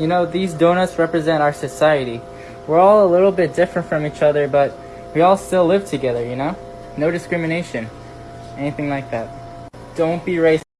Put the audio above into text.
You know, these donuts represent our society. We're all a little bit different from each other, but we all still live together, you know? No discrimination. Anything like that. Don't be racist.